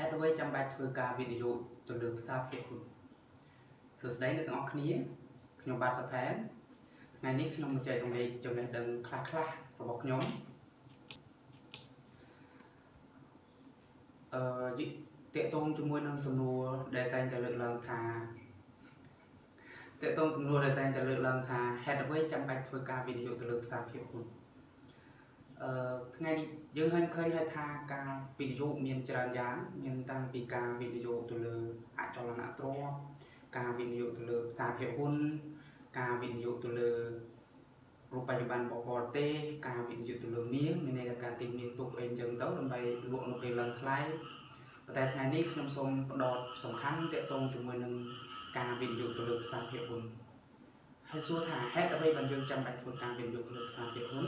ហេតុអ្វីចាំបាច់ធ្វើការវិនិយោគទៅលើភាសាភាគហ៊ុនសួស្តីអ្នកទាំងអស់គ្នាខ្ញុំបាទសុផែនថ្ងៃនេះខ្ញុំមកចែករំលែកចំណេះដឹងខ្លះៗរបស់ខ្ញុំអឺតកតងជាមួយនឹងសំណួរដែលតែងតែលើកឡើងថាតកតងសំណួរដែលតែងតែលើកឡើងថាហេតុអ្វីចាំបាច់ធ្វើការវិនិយោគទៅលើភាសាភាគហ៊ុនអឺ ថ្ងៃនេះយើងឃើញឃើញហើយថាការវិនិយោគមានច្រើនយ៉ាងមានតាំងពីការវិនិយោគទៅលើអចលនទ្រព្យការវិនិយោគទៅលើភាសាភាគហ៊ុនការវិនិយោគទៅលើរូបបច្ចុប្បន្នបបរទេសការវិនិយោគទៅលើមាសមានន័យថាការទិញមាសទុកអីអញ្ចឹងទៅដើម្បីលក់នៅពេលឡើងថ្លៃប៉ុន្តែថ្ងៃនេះខ្ញុំសូមផ្ដោតសំខាន់ទាក់ទងជាមួយនឹងការវិនិយោគទៅលើភាសាភាគហ៊ុនហើយសួរថាហេតុអ្វីបានយើងចាំបាច់ធ្វើការវិនិយោគទៅលើភាសាភាគហ៊ុន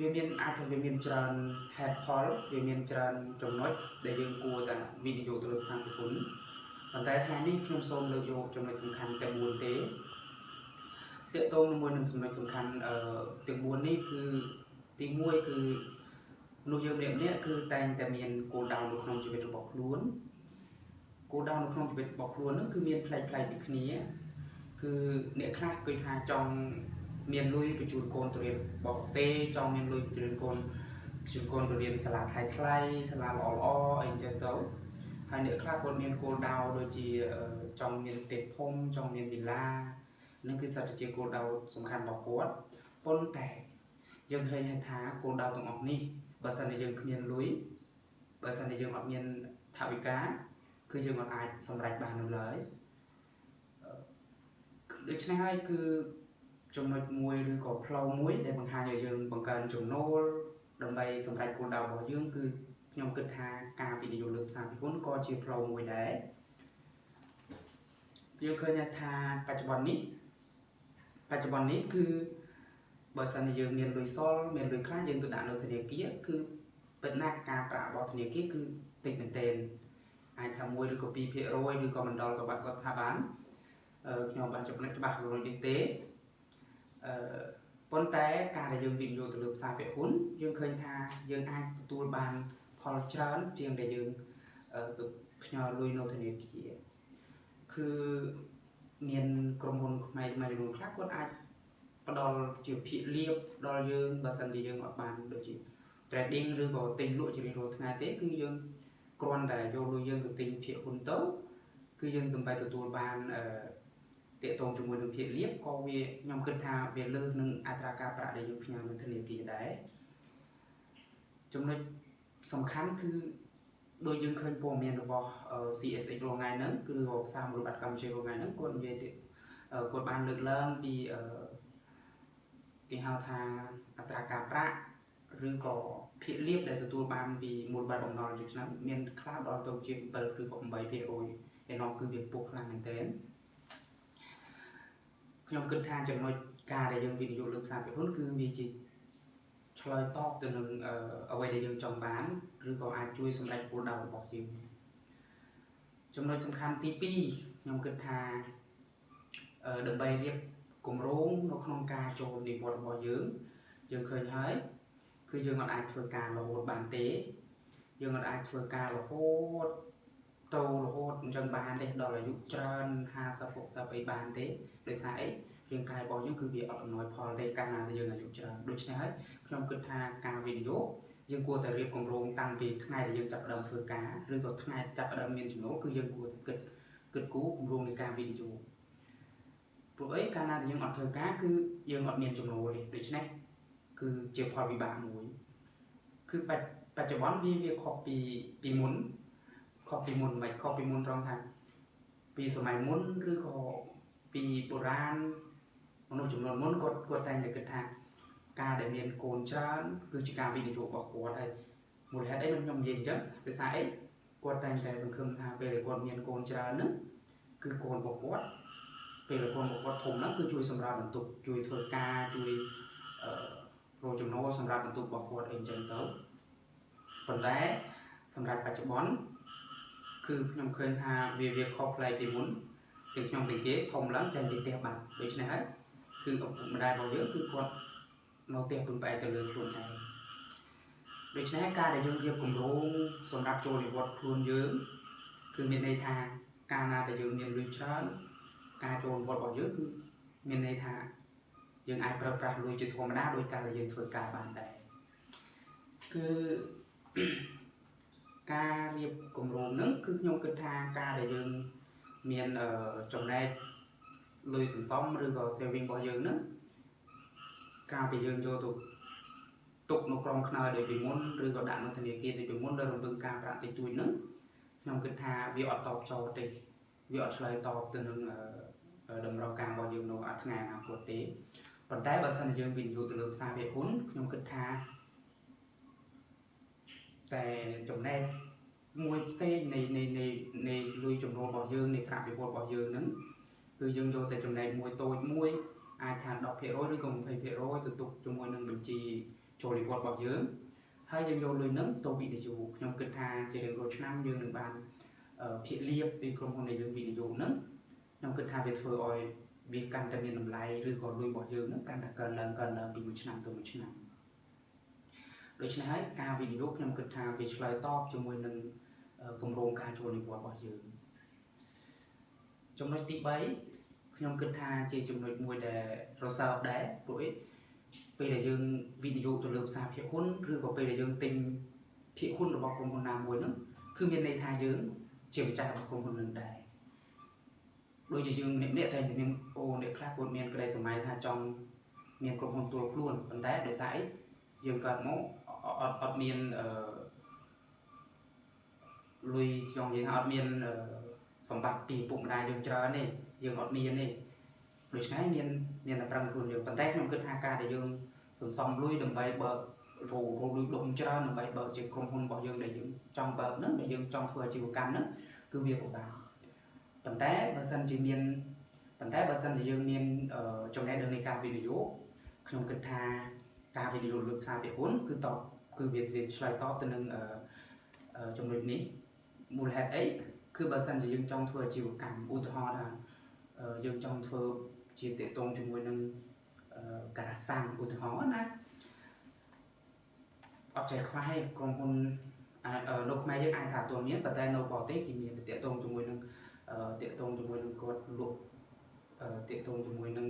វាមានអាចថាវាមានច្រើនហេតុផលវាមានច្រើនចំណុចដែលយើងគួរតែវិនិយោគទៅលើភាសាភាគហ៊ុនប៉ុន្តែថ្ងៃនេះខ្ញុំសូមលើកយកចំណុចសំខាន់តែ4ទេតកតងជាមួយនឹងចំណុចសំខាន់អឺទាំង4នេះគឺទី1គឺនោះយើងម្នាក់ម្នាក់គឺតែងតែមានគោលដៅនៅក្នុងជីវិតរបស់ខ្លួនគោលដៅនៅក្នុងជីវិតរបស់ខ្លួននឹងគឺមានផ្លែកផ្លែកពីគ្នា គឺអ្នកខ្លះគឺថាចង់ មានលុយបញ្ជូនកូនទៅរៀនបរទេសចង់មានលុយបញ្ជូនកូនបញ្ជូនកូនទៅរៀនសាលាថ្លៃថ្លៃសាលាល្អល្អអីចឹងទៅហើយអ្នកខ្លះគាត់មានគោលដៅដូចជាចង់មានផ្ទះធំចង់មានវិឡានឹងគឺសិតតែជាគោលដៅសំខាន់របស់គាត់ប៉ុន្តែយើងឃើញថាគោលដៅទាំងអស់នេះបើសិនជាយើងគ្មានលុយបើសិនជាយើងអត់មានថវិកាគឺយើងមិនអាចសម្រេចបាននោះឡើយដូច្នេះហើយគឺ ចំណុចមួយឬក៏ផ្លូវមួយដែលបង្ហាញឲ្យយើងបង្កើនចំណូលដើម្បីសម្រេចគោលដៅរបស់យើងគឺខ្ញុំគិតថាការវិនិយោគលើផ្សារពិភពក៏ជាផ្លូវមួយដែរយើងឃើញថាបច្ចុប្បន្ននេះបច្ចុប្បន្ននេះគឺបើសិនជាយើងមានលុយសល់មានលុយខ្លះយើងទៅដាក់នៅធនាគារគឺពិតណាស់ការប្រាក់របស់ធនាគារគឺតិចមែនទែនអាចថា1ឬក៏2%ឬក៏មិនដល់ក៏បាត់គាត់ថាបានខ្ញុំបានចំណេះច្បាស់រួចនេះទេអឺ ប៉ុន្តែការដែលយើងវិនិយោគទៅលើផ្សារពហុនយើងឃើញថាយើងអាចទទួលបានផលច្រើនជាងដែលយើងទៅផ្ញើលុយនៅធនាគារគឺមានក្រុមហ៊ុនខ្មែរមួយចំនួនខ្លះគាត់អាចផ្ដល់ជាភាគលៀបដល់យើងបើសិនជាយើងអត់បានដូចជា trading ឬក៏ទិញលក់ជារៀងរាល់ថ្ងៃទេគឺយើងគ្រាន់តែយកលុយយើងទៅទិញភាគហ៊ុនទៅគឺយើងដើម្បីទទួលបានអឺ តកតងជាមួយនឹងភាគលៀបក៏វាខ្ញុំគិតថាវាលើសនឹងអត្រាការប្រាក់ដែលយើងផ្ញើនៅធនាគារដែរចំណុចសំខាន់គឺដូចយើងឃើញព័ត៌មានរបស់ CSX រងថ្ងៃហ្នឹងគឺភាសាមូលបត្រកម្ពុជារងថ្ងៃហ្នឹងគាត់និយាយគាត់បានលើកឡើងពីគេហៅថាអត្រាការប្រាក់ឬក៏ភាគលៀបដែលទទួលបានពីមូលបត្របំណុលជាឆ្នាំមានខ្លះដល់ទៅជា7ឬក៏8%ឯនោះគឺវាពុះខ្លាំងមែនទែន ខ្ញុំគិតថាចំណុចការដែលយើងវិនិយោគលើផ្សារភាគហ៊ុនគឺវាជាឆ្លើយតបទៅនឹងអ្វីដែលយើងចង់បានឬក៏អាចជួយសម្រេចគោលដៅរបស់យើងចំណុចសំខាន់ទី2ខ្ញុំគិតថាដើម្បីរៀបគម្រោងនៅក្នុងការចូលនិវត្តន៍របស់យើងយើងឃើញហើយគឺយើងមិនអាចធ្វើការរហូតបានទេ យើងមិនអាចធ្វើការរហូត តរហូតអញ្ចឹងបានទេដល់អាយុច្រើន50 60អីបានទេដោយសារអីរាងកាយរបស់យើងគឺវាអត់អំណោយផលទេកាលណាយើងអាយុច្រើនដូច្នេះហើយខ្ញុំគិតថាការវិនិយោគយើងគួរតែរៀបគម្រោងតាំងពីថ្ងៃដែលយើងចាប់ផ្ដើមធ្វើការឬក៏ថ្ងៃចាប់ផ្ដើមមានចំណូលគឺយើងគួរតែគិតគិតគូរគម្រោងនៃការវិនិយោគព្រោះអីកាលណាដែលយើងអត់ធ្វើការគឺយើងអត់មានចំណូលទេដូច្នេះគឺជាផលវិបាកមួយគឺបច្ចុប្បន្នវាវាខុសពីពីមុន ខុសពីមុនមិនខុសពីមុនត្រង់ថាពីសម័យមុនឬក៏ពីបុរាណមនុស្សចំនួនមុនគាត់គាត់តែងតែគិតថាការដែលមានកូនច្រើនគឺជាការវិនិយោគរបស់គាត់ហើយមូលហេតុអីខ្ញុំនិយាយអញ្ចឹងដោយសារអីគាត់តែងតែសង្ឃឹមថាពេលដែលគាត់មានកូនច្រើនហ្នឹងគឺកូនរបស់គាត់ពេលដែលកូនរបស់គាត់ធំហ្នឹងគឺជួយសម្រាប់បន្ទុកជួយធ្វើការជួយអឺរកចំណូលសម្រាប់បន្ទុករបស់គាត់អីអញ្ចឹងទៅប៉ុន្តែសម្រាប់បច្ចុប្បន្ន គឺខ្ញុំឃើញថាវាវាខុសប្លែកពីមុនទាំងខ្ញុំទាំងគេធំឡើងចេញពីផ្ទះបាត់ដូច្នេះហើយគឺឪពុកម្ដាយរបស់យើងគឺគាត់នៅផ្ទះពឹងផ្អែកទៅលើខ្លួនឯងដូច្នេះការដែលយើងរៀបគម្រោងសម្រាប់ចូលនិវត្តន៍ខ្លួនយើងគឺមានន័យថាកាលណាដែលយើងមានលុយច្រើនការចូលនិវត្តន៍របស់យើងគឺមានន័យថាយើងអាចប្រើប្រាស់លុយជាធម្មតាដោយការដែលយើងធ្វើការបានដែរគឺ ការរៀបគម្រោងហ្នឹងគឺខ្ញុំគិតថាការដែលយើងមានចំណែកលុយសន្សំឬក៏ saving របស់យើងហ្នឹងការពីយើងយកទៅទុកនៅក្រុមខ្នើយដូចពីមុនឬក៏ដាក់នៅធនាគារដូចពីមុនដោយរំពឹងការប្រាក់តិចតួចហ្នឹងខ្ញុំគិតថាវាអត់តបចោលទេវាអត់ឆ្លើយតបទៅនឹងតម្រូវការរបស់យើងនៅថ្ងៃអនាគតទេប៉ុន្តែបើសិនជាយើងវិនិយោគទៅលើផ្សារភាគហ៊ុនខ្ញុំគិតថា តែចំណែកមួយផ្សេងនៃនៃនៃនៃលុយចំណូលរបស់យើងនៃប្រាក់ពិវត្តរបស់យើងហ្នឹងគឺយើងយកតែចំណែកមួយតូចមួយអាចថា10%ឬក៏20%ទៅទុកជាមួយនឹងបញ្ជីចូលនិវត្តន៍របស់យើងហើយយើងយកលុយហ្នឹងទៅវិនិយោគខ្ញុំគិតថាជារៀងរាល់ឆ្នាំយើងនឹងបានភាគលៀបពីក្រុមហ៊ុនដែលយើងវិនិយោគហ្នឹងខ្ញុំគិតថាវាធ្វើឲ្យវាកាន់តែមានតម្លៃឬក៏លុយរបស់យើងហ្នឹងកាន់តែកើនឡើងកើនឡើងពីមួយឆ្នាំទៅមួយឆ្នាំ ដូច្នេះហើយការវិនិយោគខ្ញុំគិតថាវាឆ្លើយតបជាមួយនឹងគម្រោងការចូលនិវត្តន៍របស់យើងចំណុចទី3ខ្ញុំគិតថាជាចំណុចមួយដែលរសើបដែរព្រោះអីពេលដែលយើងវិនិយោគទៅលើផ្សារភាគហ៊ុនឬក៏ពេលដែលយើងទិញភាគហ៊ុនរបស់ក្រុមហ៊ុនណាមួយហ្នឹងគឺមានន័យថាយើងជាម្ចាស់របស់ក្រុមហ៊ុននឹងដែរដូចជាយើងអ្នកអ្នកតែមានអូអ្នកខ្លះគាត់មានក្តីសម័យថាចង់មានក្រុមហ៊ុនទួលខ្លួនប៉ុន្តែដោយសារអី យើងកើតមកអត់អត់មានអឺលុយខ្ញុំនិយាយថាអត់មានសម្បត្តិពីពុកម្ដាយយើងច្រើនទេយើងអត់មានទេដូច្នេះមានមានតែប្រឹងខ្លួនយើងប៉ុន្តែខ្ញុំគិតថាការដែលយើងសន្សំលុយដើម្បីបើករោរលុយដុំច្រើនដើម្បីបើកជាក្រុមហ៊ុនរបស់យើងដែលយើងចង់បើកហ្នឹងដែលយើងចង់ធ្វើអាជីវកម្មហ្នឹងគឺវាពិបាកប៉ុន្តែបើសិនជាមានប៉ុន្តែបើសិនជាយើងមានចំណេះដឹងនៃការវិនិយោគខ្ញុំគិតថា ការវិនិយោគលើផ្សារពាក់ហ៊ុនគឺតបគឺវាវាឆ្លើយតបទៅនឹងចំណុចនេះមូលហេតុអីគឺបើសិនជាយើងចង់ធ្វើអាជីវកម្មឧទាហរណ៍ថាយើងចង់ធ្វើជាតេតងជាមួយនឹងការសាំងឧទាហរណ៍ណាអត់ចេះខ្វះឯក្រុមហ៊ុននៅខ្មែរយើងអាចថាអត់មានប៉ុន្តែនៅបរទេសគេមានតេតងជាមួយនឹងតេតងជាមួយនឹងគាត់លក់តេតងជាមួយនឹង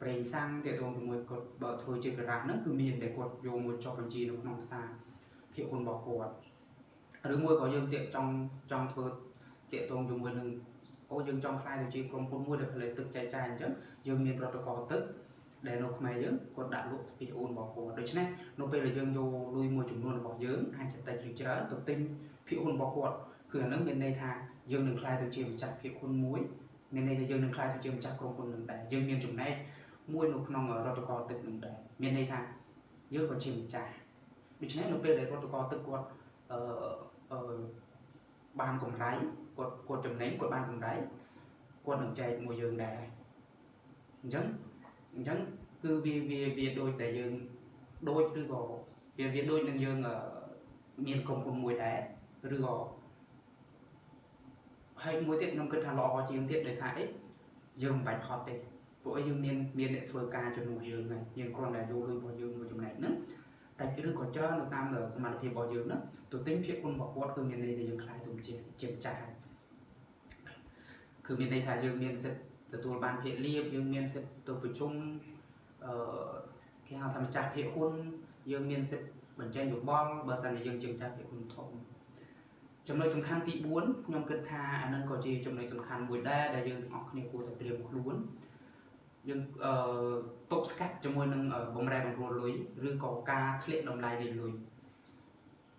ប្រេងសាំងតេតងជាមួយគាត់បើធ្វើជាការ៉ាស់ហ្នឹងគឺមានតែគាត់យកមួយចុះបញ្ជីនៅក្នុងផ្សារភាគហ៊ុនរបស់គាត់ឬមួយក៏យើងតាកចង់ចង់ធ្វើតាកតងជាមួយនឹងអូយើងចង់ខ្លាយទៅជាក្រុមហ៊ុនមួយដែលផលិតទឹកចែកចាយអញ្ចឹងយើងមានប្រតិកោទឹកដែលនៅខ្មែរយើងគាត់ដាក់លក់ស្ទីអូនរបស់គាត់ដូច្នេះនៅពេលដែលយើងយកលុយមួយចំនួនរបស់យើងអាចតិចឬច្រើនទៅទិញភាគហ៊ុនរបស់គាត់គឺអានឹងមានន័យថាយើងនឹងខ្លាយទៅជាម្ចាស់ភាគហ៊ុនមួយមានន័យថាយើងនឹងខ្លាយទៅជាម្ចាស់ក្រុមហ៊ុននឹងដែរយើងមានចំណែក មួយនៅក្នុងរដ្ឋកោទឹកនឹងដែរមានន័យថាយើងក៏ជាម្ចាស់ដូច្នេះនៅពេលដែលរដ្ឋកោទឹកគាត់អឺអឺបានកម្រៃគាត់គាត់ចំណេញគាត់បានកម្រៃគាត់នឹងចែកមួយយើងដែរអញ្ចឹងអញ្ចឹងគឺវាវាវាដូចតែយើងដូចឬក៏វាវាដូចនឹងយើងមានក្រុមហ៊ុនមួយដែរឬក៏ហើយមួយទៀតខ្ញុំគិតថាល្អជាងទៀតដោយសារអីយើងមិនបាច់ហត់ទេ ព្រោះយើងមានមានអ្នកធ្វើការជំនួសយើងហើយយើងគ្រាន់តែយកលុយរបស់យើងមួយចំណែកហ្នឹងតែឬក៏ច្រើននៅតាមសមត្ថភាពរបស់យើងហ្នឹងទៅទិញភាពគុណរបស់គាត់គឺមានន័យថាយើងខ្លាយទៅជាជាម្ចាស់គឺមានន័យថាយើងមានសិទ្ធិទទួលបានភាគលាភយើងមានសិទ្ធិទៅប្រជុំអឺគេហៅថាម្ចាស់ភាគហ៊ុនយើងមានសិទ្ធិបញ្ចេញយោបល់បើសិនជាយើងជាម្ចាស់ភាគហ៊ុនធំចំណុចសំខាន់ទី4ខ្ញុំគិតថាអានឹងក៏ជាចំណុចសំខាន់មួយដែរដែលយើងទាំងអស់គ្នាគួរតែត្រៀមខ្លួន យើងអឺទប់ស្កាត់ជាមួយនឹងបំរែបំរួលលុយឬក៏ការធ្លាក់តម្លៃនៃលុយ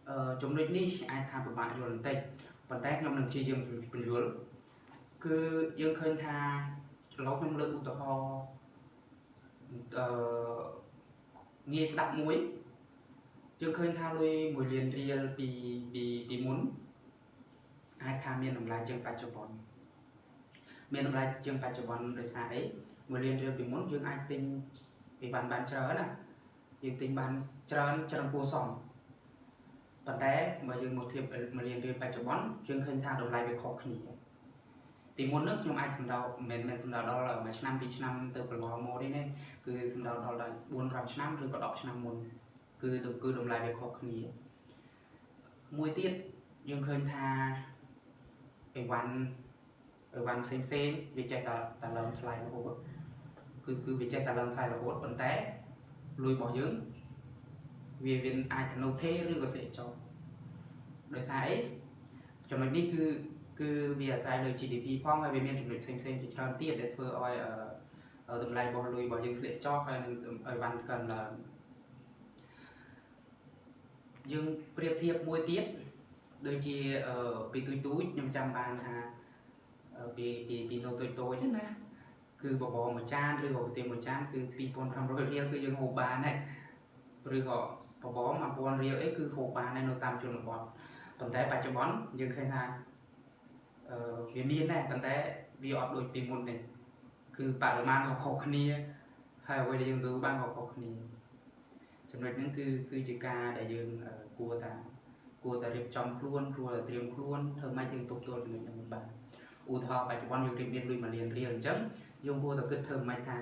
អឺចំណុចនេះអាចថាពិបាកយល់បន្តិចប៉ុន្តែខ្ញុំនឹងព្យាយាមបញ្យល់គឺយើងឃើញថាឥឡូវខ្ញុំលើកឧទាហរណ៍អឺងាយស្ដាប់មួយយើងឃើញថាលុយ1លានរៀលពីពីពីមុនអាចថាមានតម្លៃជាងបច្ចុប្បន្នមានតម្លៃជាងបច្ចុប្បន្នដោយសារអី 1លានរៀលពីមុនយើងអាចទិញពីបានបានច្រើនណាយើងទិញបានច្រើនច្រើនគួរសមប៉ុន្តែបើយើងមកធៀប1លានរៀលបច្ចុប្បន្នយើងឃើញថាតម្លៃវាខុសគ្នាពីមុននោះខ្ញុំអាចសម្ដៅមិនមែនសម្ដៅដល់មួយឆ្នាំពីរឆ្នាំទៅកន្លងមកនេះទេគឺសម្ដៅដល់4 5ឆ្នាំឬក៏10ឆ្នាំមុនគឺគឺតម្លៃវាខុសគ្នាមួយទៀតយើងឃើញថាអីវ៉ាន់អីវ៉ាន់ផ្សេងផ្សេងវាចេះតែតែឡើងថ្លៃរហូត គឺគឺវាចេះតែឡើងថ្លៃរហូតប៉ុន្តែលុយរបស់យើងវាវាអាចទៅនៅទេឬក៏ស្អីចុះដោយសារអីចំណុចនេះគឺគឺវាអាស្រ័យលើ GDP ផងហើយវាមានចំណុចផ្សេងផ្សេងជាច្រើនទៀតដែលធ្វើឲ្យតម្លៃរបស់លុយរបស់យើងធ្លាក់ចុះហើយនឹងឲ្យវ៉ាន់កើនឡើងយើងប្រៀបធៀបមួយទៀតដូចជាពីទូចទូចខ្ញុំចាំបានថាពីពីពីនៅតូចតូចណា គឺបបរមួយចានឬក៏ប្រទេសមួយចានគឺ2500រៀលគឺយើងហូបបានហើយឬក៏បបរ1000រៀលអីគឺហូបបានហើយនៅតាមជនបទប៉ុន្តែបច្ចុប្បន្នយើងឃើញថាអឺវាមានដែរប៉ុន្តែវាអត់ដូចពីមុនទេគឺបរិមាណក៏ខុសគ្នាហើយអ្វីដែលយើងទទួលបានក៏ខុសគ្នាចំណុចហ្នឹងគឺគឺជាការដែលយើងគួរតាគួរតែរៀបចំខ្លួនគួរតែត្រៀមខ្លួនធ្វើម៉េចយើងទប់ទល់ចំណុចហ្នឹងបាន ឧទាហរណ៍បច្ចុប្បន្នយើងរៀបមានលុយ1លានរៀលអញ្ចឹងយើងគួរតែគិតធ្វើម៉េចថា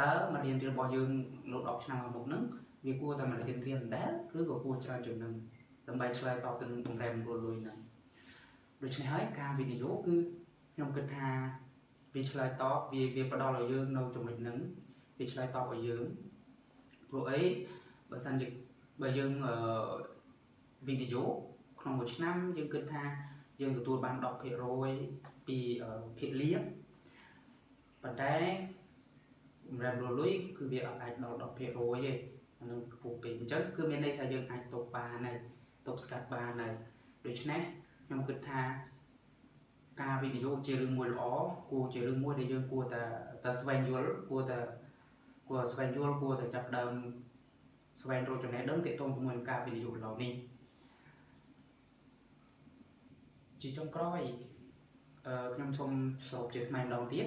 តើ1លានរៀលរបស់យើងនៅ10ឆ្នាំមុខហ្នឹងវាគួរតែ1លានរៀលដែរឬក៏គួរច្រើនជាងហ្នឹងដើម្បីឆ្លើយតបទៅនឹងបំរែបំរួលលុយហ្នឹងដូច្នេះហើយការវិនិយោគគឺខ្ញុំគិតថាវាឆ្លើយតបវាវាផ្ដល់ឲ្យយើងនៅចំណុចហ្នឹងវាឆ្លើយតបឲ្យយើងព្រោះអីបើសិនជាបើយើងអឺវិនិយោគក្នុងមួយឆ្នាំយើងគិតថា យើងទទួលបាន10%ពីភាគលាភប៉ុន្តែបំរែបំរួលលុយគឺវាអាចដល់10%ទេអានឹងខ្ពស់ពេកអញ្ចឹងគឺមានន័យថាយើងអាចទប់បានហើយទប់ស្កាត់បានហើយដូច្នេះខ្ញុំគិតថាការវិនិយោគជារឿងមួយល្អគួរជារឿងមួយដែលយើងគួរតែតែស្វែងយល់គួរតែគួរស្វែងយល់គួរតែចាប់ដើមស្វែងរកចំណេះដឹងទាក់ទងជាមួយនឹងការវិនិយោគឡូវនេះ ជាចុងក្រោយអឺខ្ញុំសូមសរុបជាថ្មីម្ដងទៀត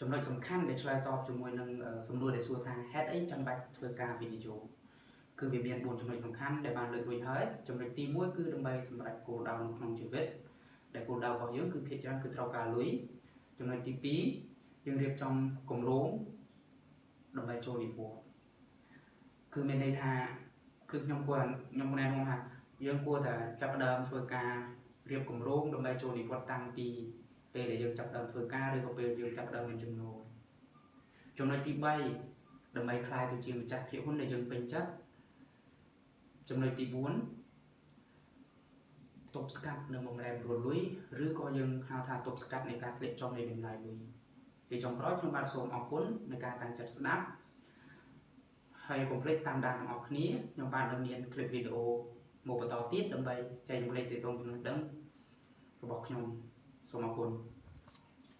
ចំណុចសំខាន់ដែលឆ្លើយតបជាមួយនឹងសំណួរដែលសួរថាហេតុអីចាំបាច់ធ្វើការវិនិយោគគឺវាមាន4ចំណុចសំខាន់ដែលបានលើករួចហើយចំណុចទី1គឺដើម្បីសម្រេចគោលដៅនៅក្នុងជីវិតដែលគោលដៅរបស់យើងគឺភាគច្រើនគឺត្រូវការលុយចំណុចទី2យើងរៀបចំគម្រោងដើម្បីចូលនិវត្តន៍គឺមានន័យថាគឺខ្ញុំគួរខ្ញុំណែនាំថាយើងគួរតែចាប់ផ្ដើមធ្វើការ រៀបគម្រោងដើម្បីចូលនិវត្តន៍តាំងពីពេលដែលយើងចាប់ផ្ដើមធ្វើការឬក៏ពេលយើងចាប់ផ្ដើមមានចំណូលចំណុចទី3ដើម្បីคลายទៅជាម្ចាស់ភាគហ៊ុនដែលយើងពេញចិត្តចំណុចទី4ទប់ស្កាត់នៅបំរែបំរួលលុយឬក៏យើងហៅថាទប់ស្កាត់នៃការធ្លាក់ចុះនៃតម្លៃលុយជាចុងក្រោយខ្ញុំបាទសូមអរគុណในការតាំងចិត្តស្ដាប់ហើយកុំភ្លេចតាមដានទាំងអស់គ្នាខ្ញុំបាទនឹងមានคลิปវីដេអូ មកបន្តទៀតដើម្បីចែករំលែកទៅក្នុងចំណេះដឹងរបស់ខ្ញុំសូមអរគុណ